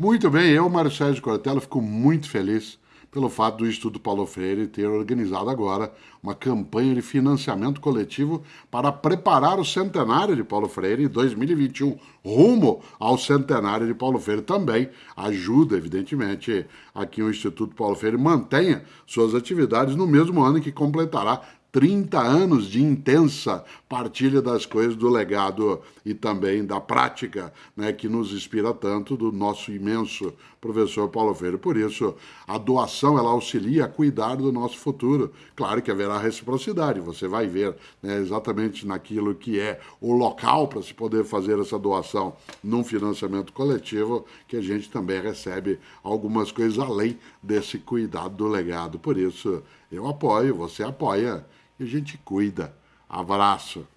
Muito bem, eu, Mário Sérgio Cortella, fico muito feliz pelo fato do Instituto Paulo Freire ter organizado agora uma campanha de financiamento coletivo para preparar o centenário de Paulo Freire em 2021, rumo ao centenário de Paulo Freire. Também ajuda, evidentemente, a que o Instituto Paulo Freire mantenha suas atividades no mesmo ano que completará 30 anos de intensa partilha das coisas do legado e também da prática, né, que nos inspira tanto do nosso imenso professor Paulo Freire. Por isso, a doação ela auxilia a cuidar do nosso futuro. Claro que haverá reciprocidade, você vai ver né, exatamente naquilo que é o local para se poder fazer essa doação num financiamento coletivo, que a gente também recebe algumas coisas além desse cuidado do legado. Por isso, eu apoio, você apoia, e a gente cuida. Abraço.